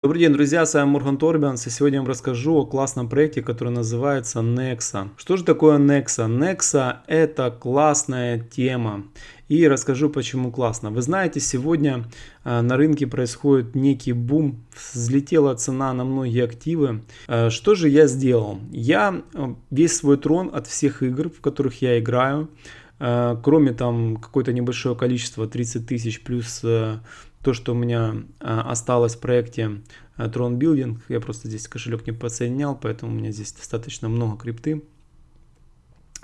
Добрый день, друзья, с вами Морган Торбианс, и сегодня я вам расскажу о классном проекте, который называется Nexa. Что же такое Nexa? Nexa это классная тема, и расскажу почему классно. Вы знаете, сегодня э, на рынке происходит некий бум, взлетела цена на многие активы. Э, что же я сделал? Я э, весь свой трон от всех игр, в которых я играю, кроме там какое-то небольшое количество, 30 тысяч плюс то, что у меня а, осталось в проекте а, Tron Building, я просто здесь кошелек не подсоединял, поэтому у меня здесь достаточно много крипты.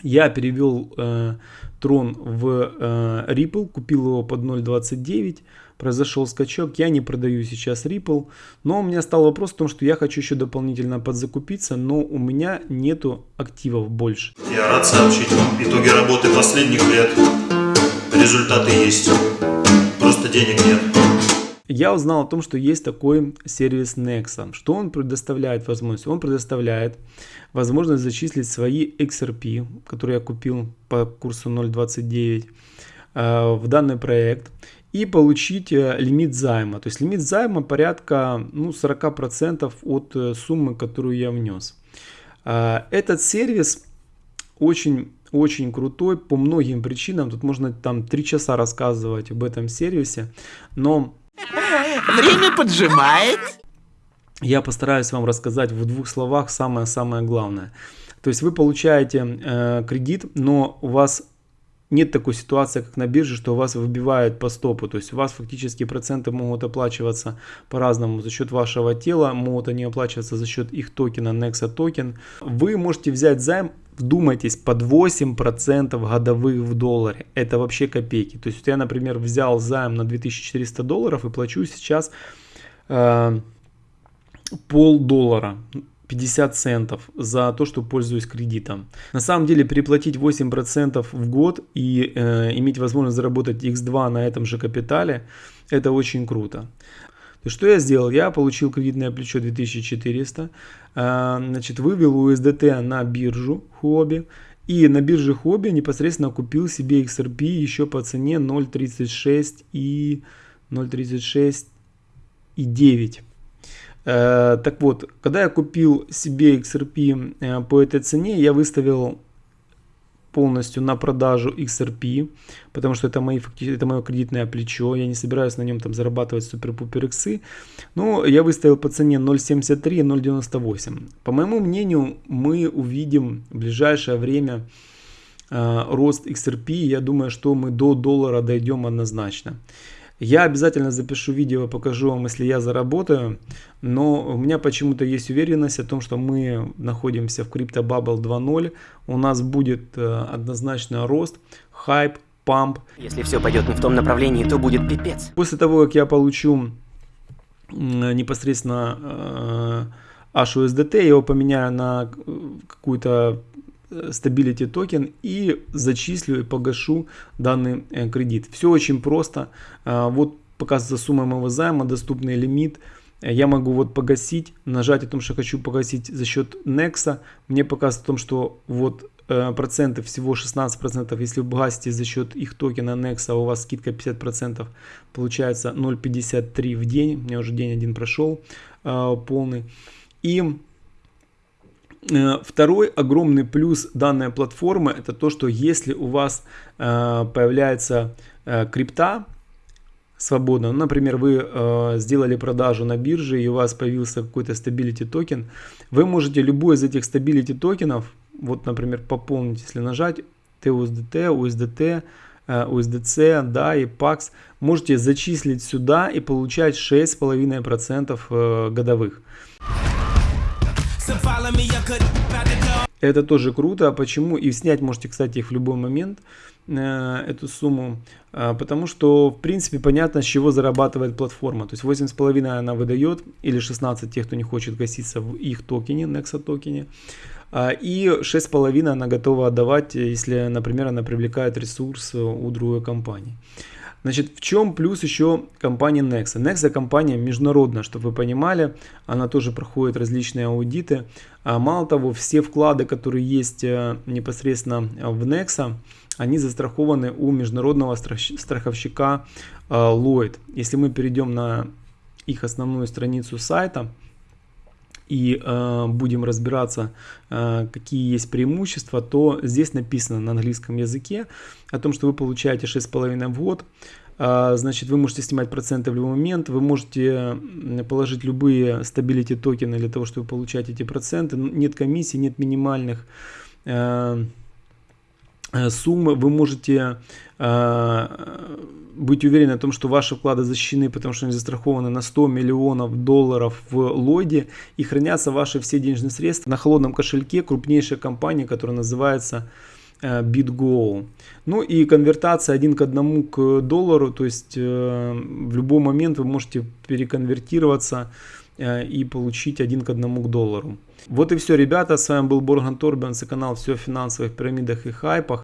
Я перевел э, Tron в э, Ripple, купил его под 0.29, произошел скачок, я не продаю сейчас Ripple, но у меня стал вопрос в том, что я хочу еще дополнительно подзакупиться, но у меня нету активов больше. Я рад сообщить вам итоги работы последних лет, результаты есть, просто денег нет я узнал о том, что есть такой сервис Nexa. Что он предоставляет возможность? Он предоставляет возможность зачислить свои XRP, которые я купил по курсу 0.29 э, в данный проект и получить э, лимит займа. То есть лимит займа порядка ну, 40% от э, суммы, которую я внес. Этот сервис очень очень крутой по многим причинам. Тут можно там три часа рассказывать об этом сервисе. Но Время поджимает. Я постараюсь вам рассказать в двух словах самое-самое главное. То есть вы получаете э, кредит, но у вас нет такой ситуации, как на бирже, что вас выбивают по стопу. То есть у вас фактически проценты могут оплачиваться по-разному за счет вашего тела, могут они оплачиваться за счет их токена Nexa токен. Вы можете взять займ, вдумайтесь, под 8% годовых в долларе. Это вообще копейки. То есть я, например, взял займ на 2400 долларов и плачу сейчас э, пол доллара. 50 центов за то, что пользуюсь кредитом. На самом деле переплатить 8% в год и э, иметь возможность заработать x2 на этом же капитале, это очень круто. То что я сделал? Я получил кредитное плечо 2400, э, значит, вывел USDT на биржу Huobi и на бирже Huobi непосредственно купил себе XRP еще по цене 0.36 и 0.36 и 9. Э, так вот, когда я купил себе XRP э, по этой цене, я выставил полностью на продажу XRP, потому что это, мои, это мое кредитное плечо, я не собираюсь на нем там зарабатывать супер-пупер иксы, но я выставил по цене 0.73 и 0.98. По моему мнению, мы увидим в ближайшее время э, рост XRP, я думаю, что мы до доллара дойдем однозначно. Я обязательно запишу видео, покажу вам, если я заработаю, но у меня почему-то есть уверенность о том, что мы находимся в Crypto Bubble 2.0, у нас будет э, однозначно рост, хайп, памп. Если все пойдет не в том направлении, то будет пипец. После того, как я получу непосредственно э, HUSDT, я его поменяю на э, какую-то Stability токен и зачислю и погашу данный э, кредит. Все очень просто. А, вот показывается сумма моего займа, доступный лимит. Я могу вот погасить, нажать о том, что хочу погасить за счет Nexa. Мне показывает о том, что вот э, проценты всего 16 процентов если вы гасите за счет их токена Nexa у вас скидка 50 процентов получается 0.53 в день у меня уже день один прошел э, полный и второй огромный плюс данной платформы это то, что если у вас э, появляется э, крипта свободно, ну, например, вы сделали продажу на бирже и у вас появился какой-то stability токен, вы можете любой из этих stability токенов, вот, например, пополнить, если нажать TUSDT, USDT, USDC, да, и PAX, можете зачислить сюда и получать 6,5% годовых. Это тоже круто. А почему? И снять можете, кстати, их в любой момент, э, эту сумму. Э, потому что, в принципе, понятно, с чего зарабатывает платформа. То есть 8,5 она выдает, или 16 тех, кто не хочет гаситься в их токене, Nexa токене. Э, и 6,5 она готова отдавать, если, например, она привлекает ресурс у другой компании. Значит, в чем плюс еще компании Nexa? Nexa компания международная, чтобы вы понимали, она тоже проходит различные аудиты. А мало того, все вклады, которые есть э, непосредственно в Nexa, они застрахованы у международного страховщика э, Lloyd. Если мы перейдем на их основную страницу сайта и э, будем разбираться, э, какие есть преимущества, то здесь написано на английском языке о том, что вы получаете 6,5 в год. Э, значит, вы можете снимать проценты в любой момент, вы можете положить любые стабилити токены для того, чтобы получать эти проценты. Нет комиссий, нет минимальных э, суммы. Вы можете э, быть уверены о том, что ваши вклады защищены, потому что они застрахованы на 100 миллионов долларов в лоде и хранятся ваши все денежные средства на холодном кошельке крупнейшей компании, которая называется э, BitGo. Ну и конвертация один к одному к доллару, то есть э, в любой момент вы можете переконвертироваться э, и получить один к одному к доллару. Вот и все, ребята. С вами был Борган Торбенс и канал «Все о финансовых пирамидах и хайпах».